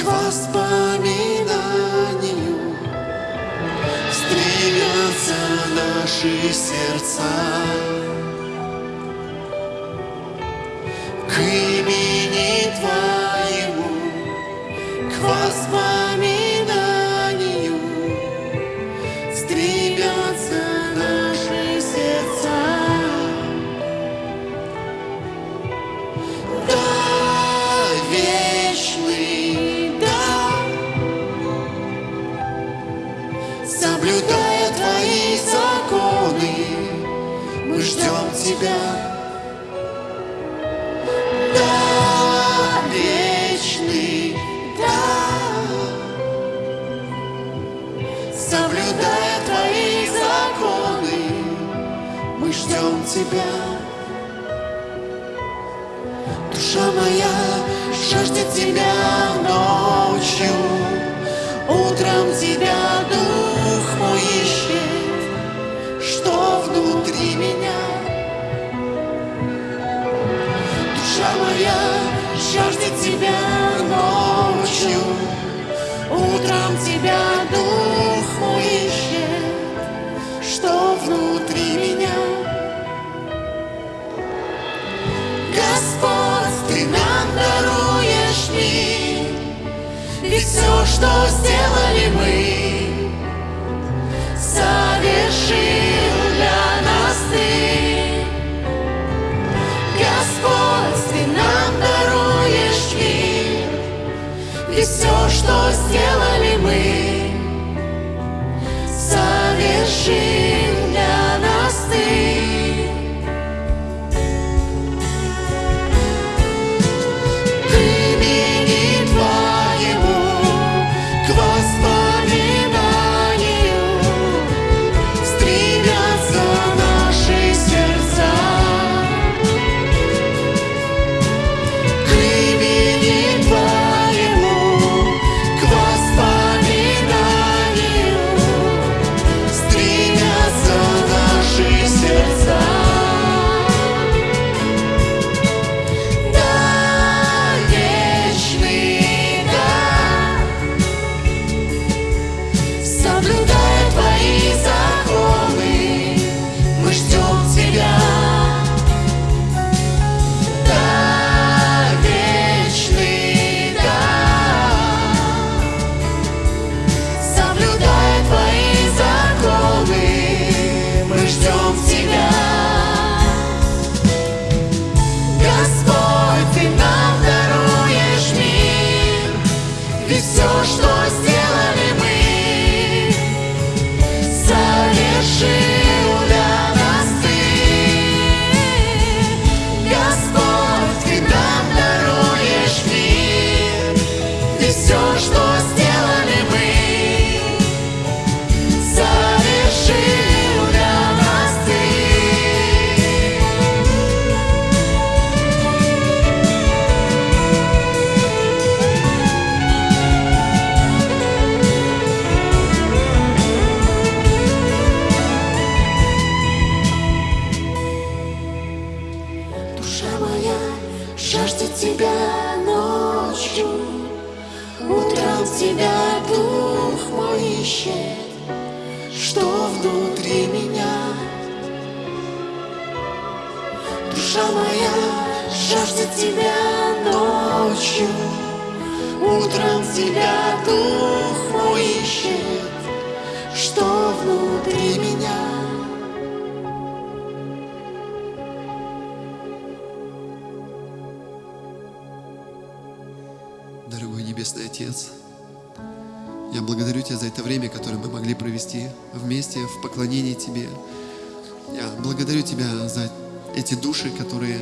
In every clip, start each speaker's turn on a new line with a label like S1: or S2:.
S1: к воспоминанию стремятся наши сердца. К имени Твоему, к воспоминанию стремятся Тебя. Да, вечный, да, соблюдая Твои законы, мы ждем Тебя. Душа моя жаждет Тебя ночью, утром Тебя Дух мой ищет, что внутри меня. Моя жаждет Тебя ночью, утром Тебя Дух мой ищет, что внутри меня. Господь, Ты нам даруешь мир, ведь все, что сделали Душа моя жаждет тебя ночью, Утром тебя дух мой ищет, Что внутри меня.
S2: Дорогой Небесный Отец, я благодарю Тебя за это время, которое мы могли провести вместе в поклонении Тебе. Я благодарю Тебя за эти души, которые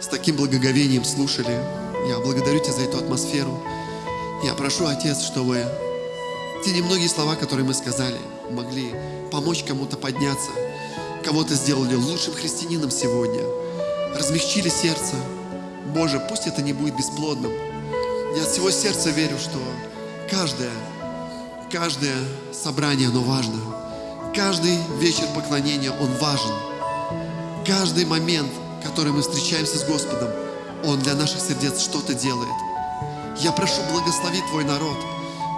S2: с таким благоговением слушали. Я благодарю Тебя за эту атмосферу. Я прошу, Отец, чтобы те немногие слова, которые мы сказали, могли помочь кому-то подняться, кого-то сделали лучшим христианином сегодня, размягчили сердце. Боже, пусть это не будет бесплодным. Я от всего сердца верю, что каждое, каждое собрание, оно важно. Каждый вечер поклонения, он важен. Каждый момент, который мы встречаемся с Господом,
S1: Он для наших сердец что-то делает. Я прошу, благослови Твой народ.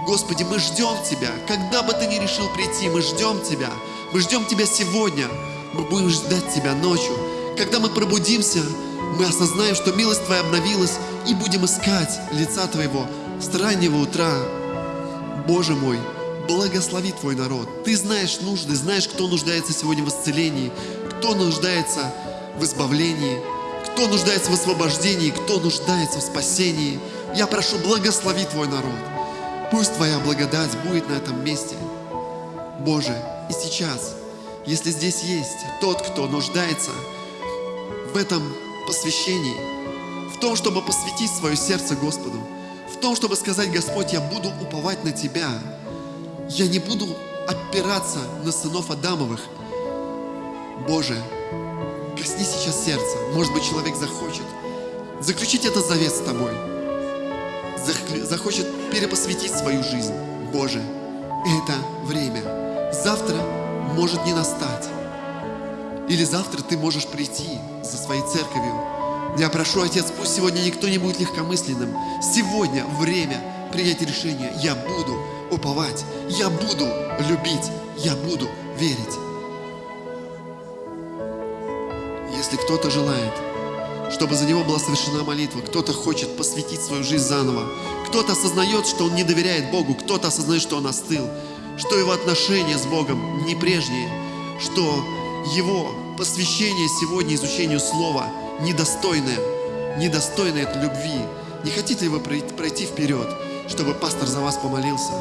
S1: Господи, мы ждем Тебя. Когда бы Ты ни решил прийти, мы ждем Тебя. Мы ждем Тебя сегодня. Мы будем ждать Тебя ночью. Когда мы пробудимся, мы осознаем, что милость Твоя обновилась и будем искать лица Твоего с раннего утра. Боже мой, благослови Твой народ. Ты знаешь нужды, знаешь, кто нуждается сегодня в исцелении, кто нуждается в избавлении, кто нуждается в освобождении, кто нуждается в спасении. Я прошу, благослови Твой народ. Пусть Твоя благодать будет на этом месте. Боже, и сейчас, если здесь есть тот, кто нуждается в этом посвящении, в том, чтобы посвятить свое сердце Господу, в том, чтобы сказать, Господь, я буду уповать на Тебя, я не буду опираться на сынов Адамовых. Боже, косни сейчас сердца. Может быть, человек захочет заключить этот завет с Тобой. Захочет перепосвятить свою жизнь. Боже, это время. Завтра может не настать. Или завтра ты можешь прийти за своей церковью. Я прошу, Отец, пусть сегодня никто не будет легкомысленным. Сегодня время принять решение. Я буду уповать, я буду любить, я буду верить. Кто-то желает, чтобы за него была совершена молитва, кто-то хочет посвятить свою жизнь заново, кто-то осознает, что он не доверяет Богу, кто-то осознает, что он остыл, что его отношения с Богом не прежние, что его посвящение сегодня изучению Слова недостойное, недостойное от любви. Не хотите ли вы пройти вперед, чтобы пастор за вас помолился?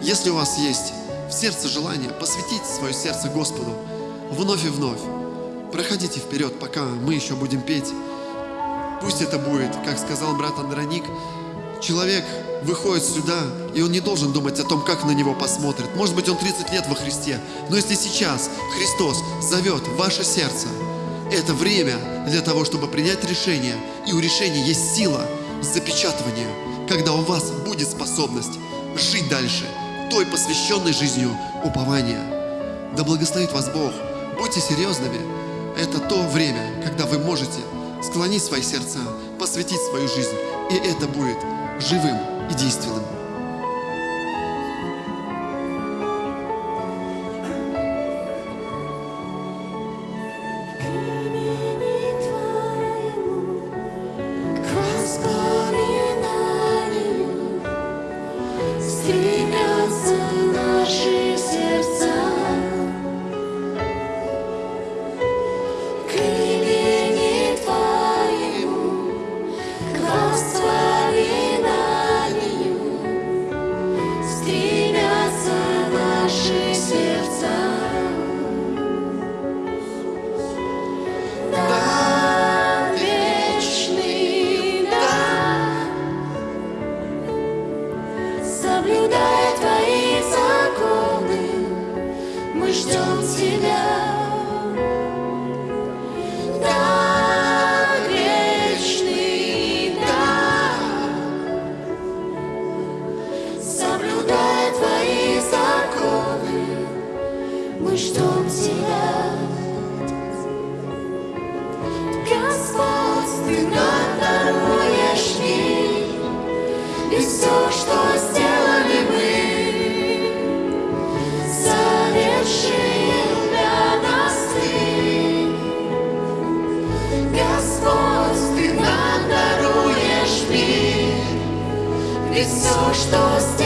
S1: Если у вас есть в сердце желание посвятить свое сердце Господу вновь и вновь, проходите вперед, пока мы еще будем петь. Пусть это будет, как сказал брат Андроник, человек выходит сюда, и он не должен думать о том, как на него посмотрят. Может быть, он 30 лет во Христе, но если сейчас Христос зовет ваше сердце, это время для того, чтобы принять решение, и у решения есть сила запечатывания, когда у вас будет способность жить дальше – той посвященной жизнью упования. Да благословит вас Бог. Будьте серьезными. Это то время, когда вы можете склонить свои сердца, посвятить свою жизнь, и это будет живым и действенным. ждем тебя.
S3: Так вечный, так, соблюдая твои законы, мы ждем тебя. Господь. Все, что сделано.